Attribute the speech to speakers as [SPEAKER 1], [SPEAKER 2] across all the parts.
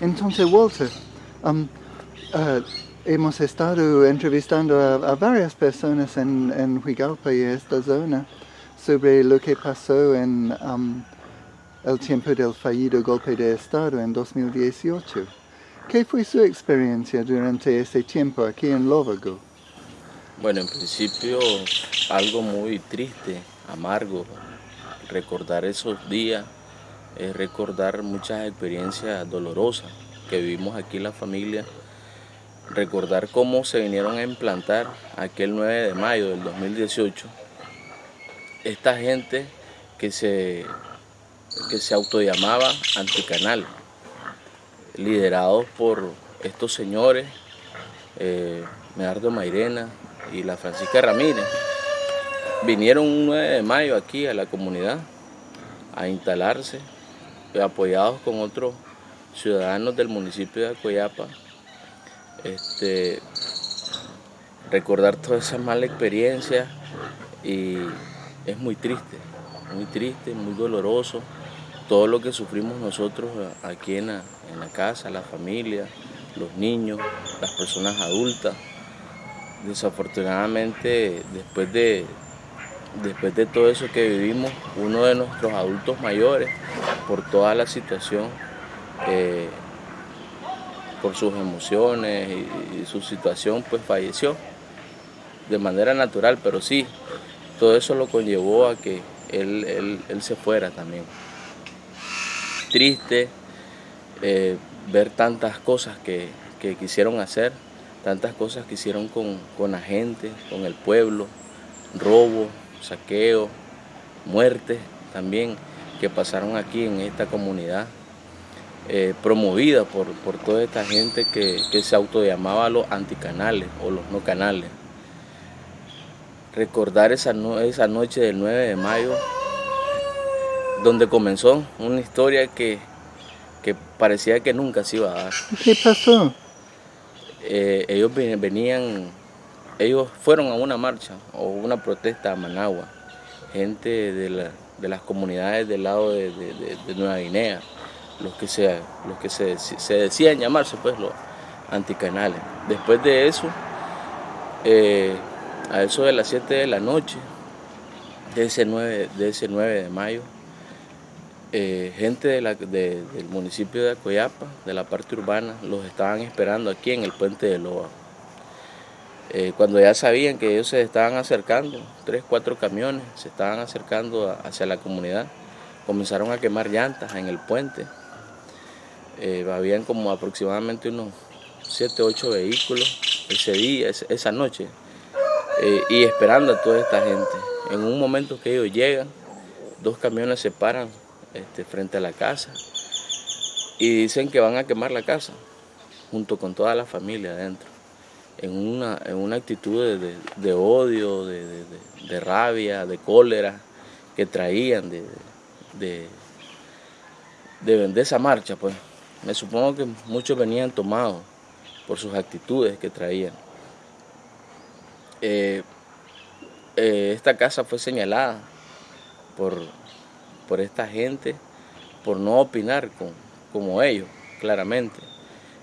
[SPEAKER 1] Entonces, Walter, um, uh, hemos estado entrevistando a, a varias personas en, en Huigalpa y esta zona sobre lo que pasó en um, el tiempo del fallido golpe de Estado en 2018. ¿Qué fue su experiencia durante ese tiempo aquí en Lóvago?
[SPEAKER 2] Bueno, en principio algo muy triste, amargo, recordar esos días, es recordar muchas experiencias dolorosas que vivimos aquí en la familia, recordar cómo se vinieron a implantar aquel 9 de mayo del 2018, esta gente que se, que se autollamaba anticanal, liderados por estos señores, eh, Mairena, y la Francisca Ramírez vinieron un 9 de mayo aquí a la comunidad a instalarse, apoyados con otros ciudadanos del municipio de Acoyapa. Este, recordar toda esa mala experiencia y es muy triste, muy triste, muy doloroso todo lo que sufrimos nosotros aquí en la, en la casa, la familia, los niños, las personas adultas desafortunadamente después de, después de todo eso que vivimos, uno de nuestros adultos mayores, por toda la situación, eh, por sus emociones y, su situación, pues falleció de manera natural, pero sí, todo eso lo conllevó a que él, se fuera también. Triste eh, ver tantas cosas que quisieron hacer, tantas cosas que hicieron con, la gente, con el pueblo, robo, saqueo, muertes también que pasaron aquí en esta comunidad, eh, promovida por, toda esta gente que, se autollamaba los anticanales o los no canales. Recordar esa, esa noche del 9 de mayo, donde comenzó una historia que, que parecía que nunca se iba a dar.
[SPEAKER 1] ¿Qué pasó?
[SPEAKER 2] Eh, ellos venían, ellos fueron a una marcha o una protesta a Managua, gente de, las comunidades del lado de, Nueva Guinea, los que, se, los que se, decían llamarse pues los anticanales. Después de eso, eh, a eso de las 7 de la noche, de ese 9 de, ese 9 de mayo, eh, gente del municipio de Acoyapa, de la parte urbana, los estaban esperando aquí en el puente de Loa. Eh, cuando ya sabían que ellos se estaban acercando, tres, cuatro camiones se estaban acercando hacia la comunidad, comenzaron a quemar llantas en el puente. Eh, habían como aproximadamente unos siete, ocho vehículos ese día, esa noche, y esperando a toda esta gente. En un momento que ellos llegan, dos camiones se paran este, frente a la casa y dicen que van a quemar la casa junto con toda la familia adentro en una, en una actitud de, odio, de, rabia, de cólera que traían de, de, esa marcha. pues Me supongo que muchos venían tomados por sus actitudes que traían. Eh, eh, esta casa fue señalada por por esta gente, por no opinar con, como ellos, claramente.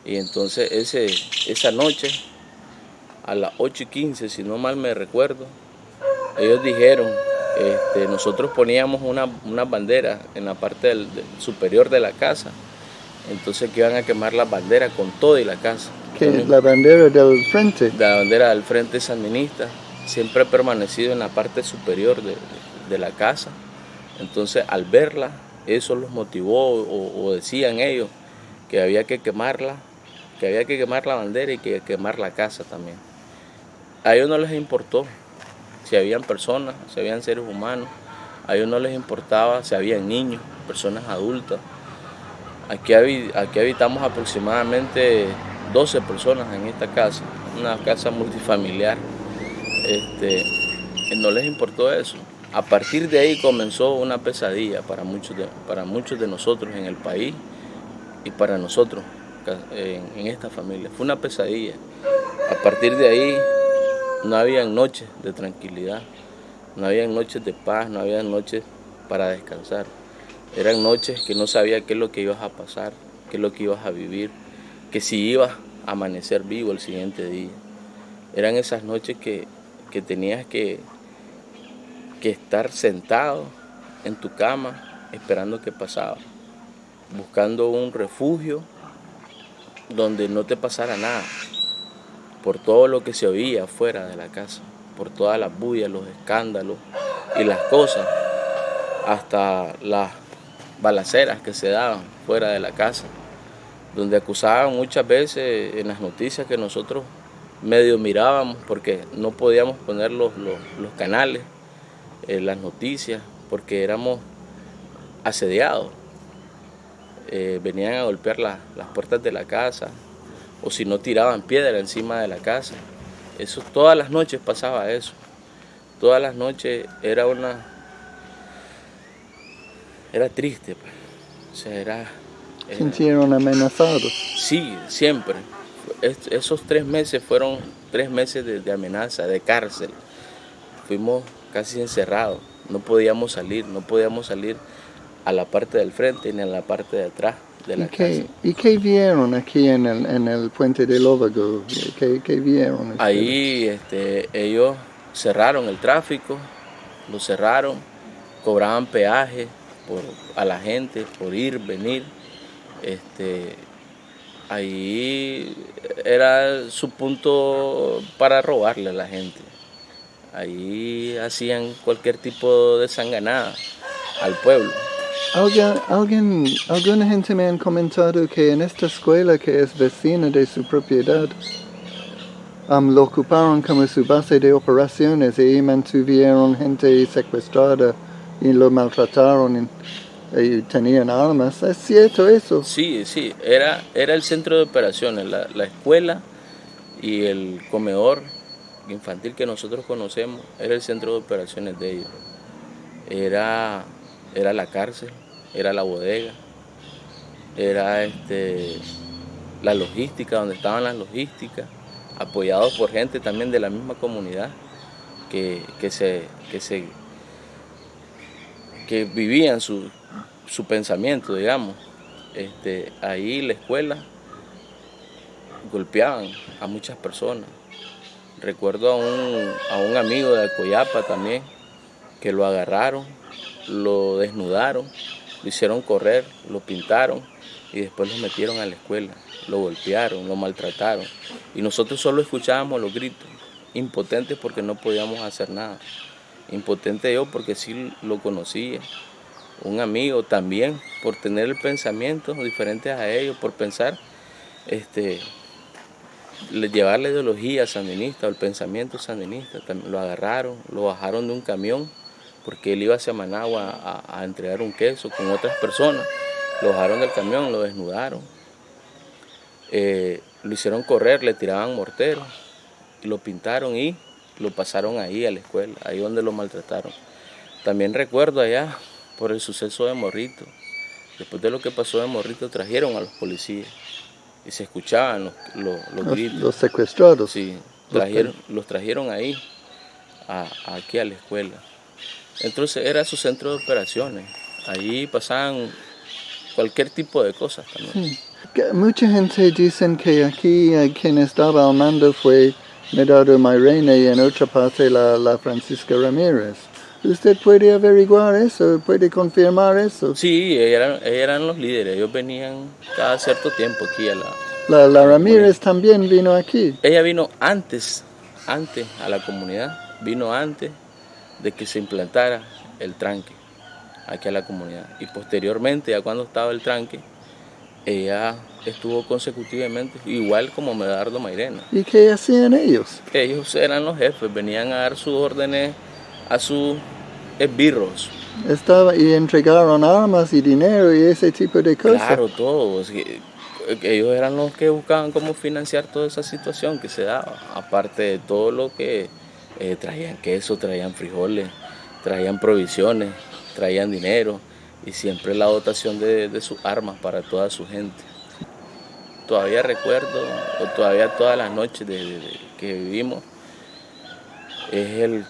[SPEAKER 2] Y entonces ese, esa noche, a las 8 y 15, si no mal me recuerdo, ellos dijeron, este, nosotros poníamos una, una, bandera en la parte superior de la casa, entonces que iban a quemar la bandera con todo y la casa.
[SPEAKER 1] ¿Qué la bandera del frente?
[SPEAKER 2] La bandera del frente sandinista, siempre ha permanecido en la parte superior de la casa. Entonces al verla, eso los motivó o, decían ellos que había que quemarla, que había que quemar la bandera y que quemar la casa también. A ellos no les importó si habían personas, si habían seres humanos, a ellos no les importaba si habían niños, personas adultas. Aquí, habitamos aproximadamente 12 personas en esta casa, una casa multifamiliar. Este, no les importó eso. A partir de ahí comenzó una pesadilla para muchos de nosotros en el país y para nosotros en, esta familia. Fue una pesadilla. A partir de ahí no había noches de tranquilidad, no había noches de paz, no había noches para descansar. Eran noches que no sabía qué es lo que iba a pasar, qué es lo que ibas a vivir, que si ibas a amanecer vivo el siguiente día. Eran esas noches que, tenías que, que estar sentado en tu cama esperando que pasaba, buscando un refugio donde no te pasara nada, por todo lo que se oía fuera de la casa, por todas las bullas, los escándalos y las cosas, hasta las balaceras que se daban fuera de la casa, donde acusaban muchas veces en las noticias que nosotros medio mirábamos porque no podíamos poner los, canales, en las noticias, porque éramos asediados. Eh, venían a golpear las puertas de la casa o si no tiraban piedra encima de la casa. Eso todas las noches pasaba eso. Todas las noches era una era triste, pues. O sea, era,
[SPEAKER 1] ¿Sintieron amenazados?
[SPEAKER 2] Sí, siempre. esos tres meses fueron tres meses de, amenaza, de cárcel. Fuimos casi encerrados, no podíamos salir, no podíamos salir a la parte del frente ni a la parte de atrás de la
[SPEAKER 1] ¿Y qué, ¿Y qué vieron aquí en el, en el puente del Óvago? ¿Qué, qué vieron?
[SPEAKER 2] Ahí este, ellos cerraron el tráfico, lo cerraron, cobraban peaje, por, a la gente por ir, venir. Este, ahí era su punto para robarle a la gente. Ahí hacían cualquier tipo de sanganada al pueblo.
[SPEAKER 1] ¿Alguien, alguien, alguna gente me han comentado que en esta escuela que es vecina de su propiedad, lo ocuparon como su base de operaciones y mantuvieron gente secuestrada y lo maltrataron y, tenían armas. ¿Es cierto eso?
[SPEAKER 2] Sí, sí, era, era el centro de operaciones, la, escuela y el comedor infantil que nosotros conocemos era el centro de operaciones de ellos. Era, era la cárcel, era la bodega, era este, la logística, donde estaban las logísticas, apoyados por gente también de la misma comunidad que, se, que se que vivían su, pensamiento, digamos. Este, ahí la escuela golpeaban a muchas personas. Recuerdo a un, a un amigo de Coyapa también, que lo agarraron, lo desnudaron, lo hicieron correr, lo pintaron y después lo metieron a la escuela. Lo golpearon, lo maltrataron. Y nosotros solo escuchábamos los gritos, impotentes porque no podíamos hacer nada impotente yo porque sí lo conocía. Un amigo también, por tener el pensamiento diferente a ellos, por pensar, este, llevar la ideología sandinista o el pensamiento sandinista. Lo agarraron, lo bajaron de un camión porque él iba hacia Managua a, entregar un queso con otras personas. Lo bajaron del camión, lo desnudaron. Eh, lo hicieron correr, le tiraban morteros y lo pintaron y lo pasaron ahí a la escuela, ahí donde lo maltrataron. También recuerdo allá por el suceso de Morrito. Después de lo que pasó de Morrito trajeron a los policías y se escuchaban los, gritos.
[SPEAKER 1] Los secuestrados.
[SPEAKER 2] Sí, trajeron, los trajeron ahí, aquí a la escuela. Entonces era su centro de operaciones. Ahí pasaban cualquier tipo de cosas también.
[SPEAKER 1] Mucha gente dice que aquí quien estaba al mando fue Medado Mairena y en otra parte la, la Francisca Ramírez. ¿Usted puede averiguar eso? ¿Puede confirmar eso?
[SPEAKER 2] Sí, eran, eran los líderes. Ellos venían cada cierto tiempo aquí a la...
[SPEAKER 1] La, la Ramírez también vino aquí.
[SPEAKER 2] Ella vino antes, antes a la comunidad. Vino antes de que se implantara el tranque aquí a la comunidad. Y posteriormente, ya cuando estaba el tranque, ella estuvo consecutivamente, igual como Medardo Mairena.
[SPEAKER 1] ¿Y qué hacían ellos?
[SPEAKER 2] Ellos eran los jefes, venían a dar sus órdenes a sus esbirros.
[SPEAKER 1] Estaba, y entregaron armas y dinero y ese tipo de cosas.
[SPEAKER 2] Claro, todos. Ellos eran los que buscaban cómo financiar toda esa situación que se daba. Aparte de todo lo que eh, traían queso, traían frijoles, traían provisiones, traían dinero y siempre la dotación de, de sus armas para toda su gente todavía recuerdo, o todavía todas las noches de, que vivimos, es el,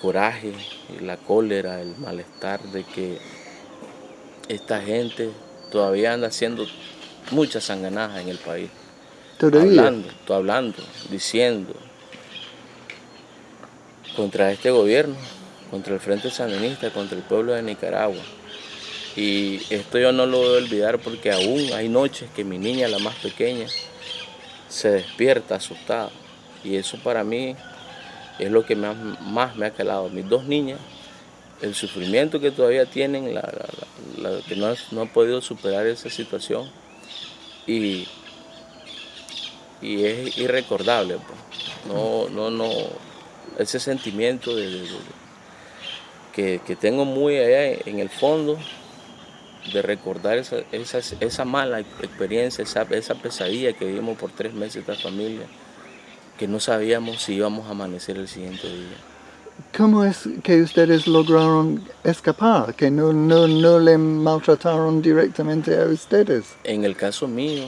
[SPEAKER 2] coraje, la cólera, el malestar de que esta gente todavía anda haciendo muchas sanganajas en el país.
[SPEAKER 1] Todavía.
[SPEAKER 2] Hablando, hablando, diciendo contra este gobierno, contra el Frente Sandinista, contra el pueblo de Nicaragua. Y esto yo no lo voy a olvidar porque aún hay noches que mi niña, la más pequeña, se despierta asustada. Y eso para mí es lo que más, me ha calado. Mis dos niñas, el sufrimiento que todavía tienen, que no, no han podido superar esa situación. Y, y es irrecordable. Pues. No, no, no, ese sentimiento de, que, que, tengo muy allá en el fondo de recordar esa, esa, esa mala experiencia, esa, esa, pesadilla que vivimos por tres meses esta familia, que no sabíamos si íbamos a amanecer el siguiente día.
[SPEAKER 1] ¿Cómo es que ustedes lograron escapar? ¿Que no, no, no le maltrataron directamente a ustedes?
[SPEAKER 2] En el caso mío,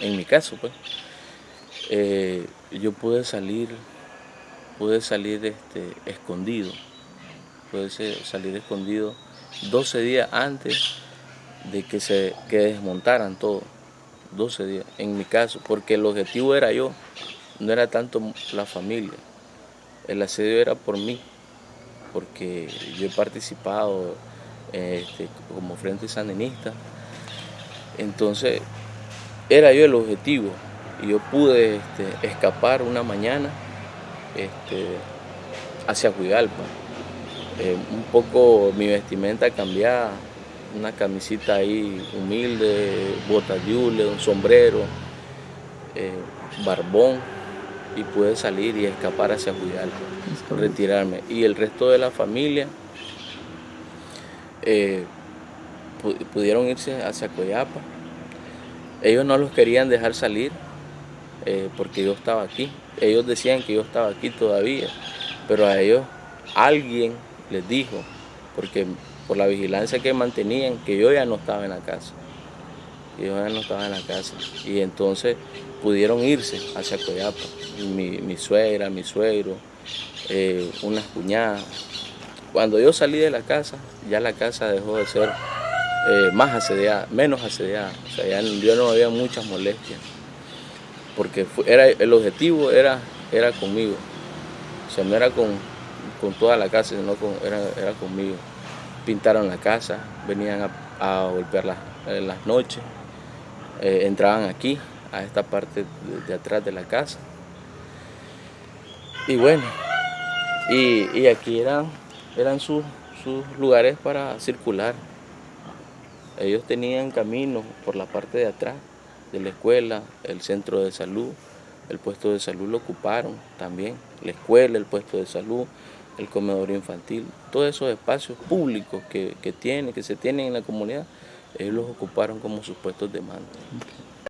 [SPEAKER 2] en mi caso, pues, eh, yo pude salir, pude salir este, escondido, pude salir escondido 12 días antes de que se que desmontaran todo, 12 días, en mi caso, porque el objetivo era yo, no era tanto la familia, el asedio era por mí, porque yo he participado este, como frente sandinista, entonces era yo el objetivo, y yo pude este, escapar una mañana este, hacia Huigalpa, eh, un poco mi vestimenta cambiada, una camisita ahí humilde, botas de hule, un sombrero, eh, barbón y pude salir y escapar hacia Julián, retirarme. Y el resto de la familia eh, pudieron irse hacia Coyapa. Ellos no los querían dejar salir eh, porque yo estaba aquí. Ellos decían que yo estaba aquí todavía, pero a ellos alguien les dijo, porque por la vigilancia que mantenían, que yo ya no estaba en la casa. yo ya no estaba en la casa. Y entonces pudieron irse hacia Coyapa. Mi, suegra, mi suegro, eh, unas cuñadas. Cuando yo salí de la casa, ya la casa dejó de ser eh, más asediada, menos asediada. O sea, ya no había muchas molestias. Porque era, el objetivo era, era conmigo. O sea, no era con, toda la casa, sino con, era, era conmigo pintaron la casa, venían a, golpear las noches, eh, entraban aquí, a esta parte de, atrás de la casa. Y bueno, y, aquí eran, eran sus, lugares para circular. Ellos tenían caminos por la parte de atrás de la escuela, el centro de salud, el puesto de salud lo ocuparon también, la escuela, el puesto de salud, el comedor infantil, todos esos espacios públicos que, que, tiene, que se tienen en la comunidad, ellos los ocuparon como sus puestos de mando.